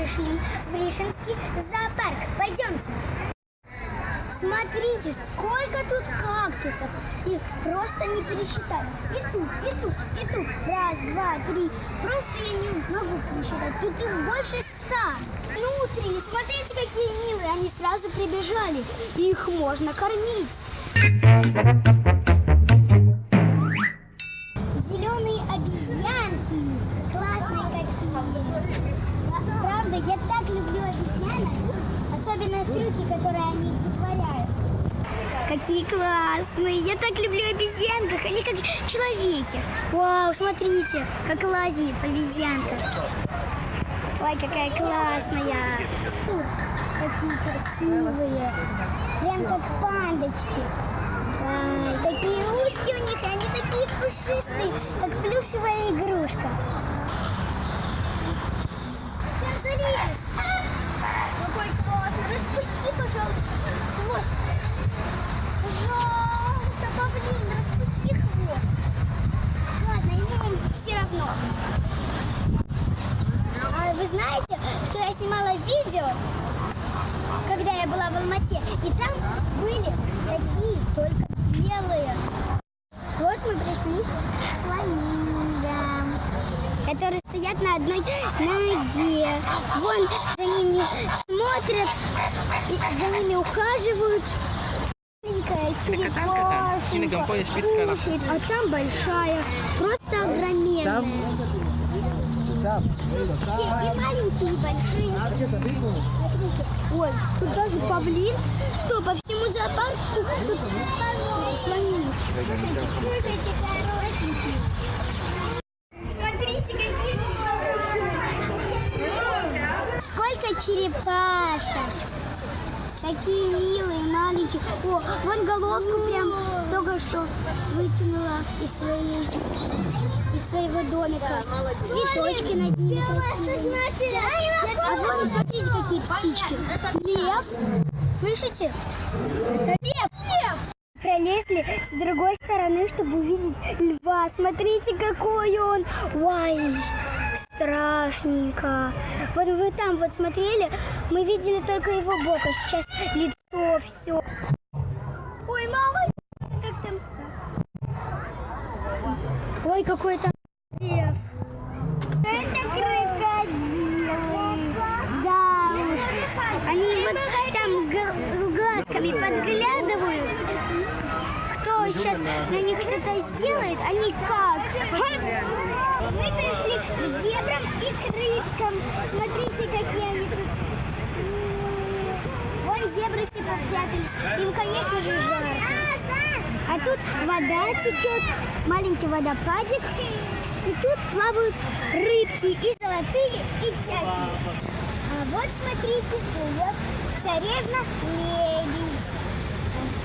пришли в Ришинский зоопарк. Пойдемте. Смотрите, сколько тут кактусов. Их просто не пересчитать. И тут, и тут, и тут. Раз, два, три. Просто я не могу пересчитать. Тут их больше ста. Внутри, смотрите, какие милые. Они сразу прибежали. Их можно кормить. Какие классные! Я так люблю обезьянках, они как человеки. Вау, смотрите, как лазит обезьянка. Ой, какая классная. Фу, Какие красивые. Прям как пандочки. Ай, такие ушки у них, они такие пушистые, как плюшевая игрушка. Всем залез. Какой классный. Распусти, пожалуйста, хвост. Пожалуйста, павлин, распусти хвост. Ладно, ему все равно. А вы знаете, что я снимала видео, когда я была в Алмате, и там были такие, только белые. Вот мы пришли к фламингам, которые стоят на одной ноге. Вон за ними смотрят, за ними ухаживают. Маленькая черепашка. А там большая, просто огроменная. Все и маленькие, и большие. Ой, тут даже павлин. Что, по всему зоопарку тут. Смотрите, какие. Сколько черепашек. Такие милые, маленькие. О, вон головку прям что вытянула из, своей, из своего домика. Цветочки над ними красивые. А вон, смотрите, какие птички. Лев. Слышите? Это лев. Пролезли с другой стороны, чтобы увидеть льва. Смотрите, какой он. Ой, страшненько. Вот вы там вот смотрели, мы видели только его бок, а сейчас лицо, все. Ой, мама, как там страшно. Ой, какой там лев. Это крокодилы. Да уж. Они вот там глазками подглядывают. Кто сейчас на них что-то сделает, они как? Мы пришли к зебрам и к рыбкам. Смотрите, какие они тут. Вон зебры все попрятались. Им, конечно же, жарко. Тут вода течет, маленький водопадик. И тут плавают рыбки и золотые, и всякие. А вот смотрите, плывет царевна лебедь.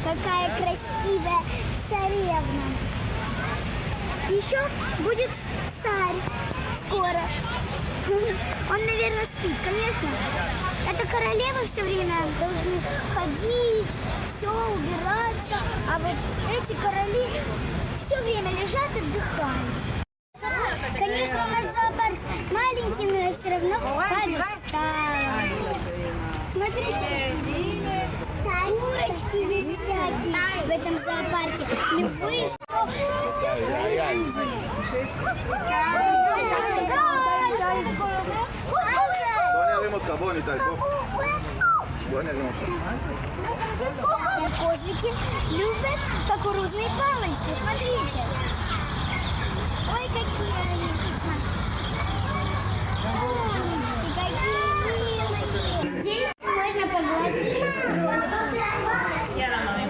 Какая красивая царевна. Еще будет царь скоро. Он, наверное, спит, конечно. Это королевы все время должны ходить, все убираться. А вот эти короли все время лежат и отдыхают. Конечно, у нас зоопарк маленький, но я все равно подустала. Смотрите, курочки есть всякие в этом зоопарке. Львы, בוא אני ארים אותך, בוא ניתן, בוא. בוא אני ארים אותך. Козлики любят кукурузные палочки. Смотрите. Ой, какие они. Умнички, какие милые. Здесь можно погладить.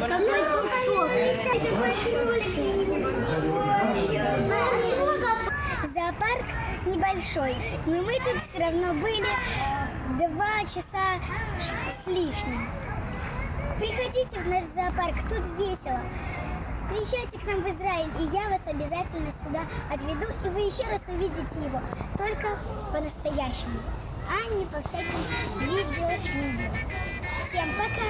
Какой пушок. Зоопарк небольшой, но мы тут все равно были два часа с лишним. Приходите в наш зоопарк, тут весело. Приезжайте к нам в Израиль, и я вас обязательно сюда отведу, и вы еще раз увидите его, только по-настоящему, а не по всяким видеошмидио. Всем пока!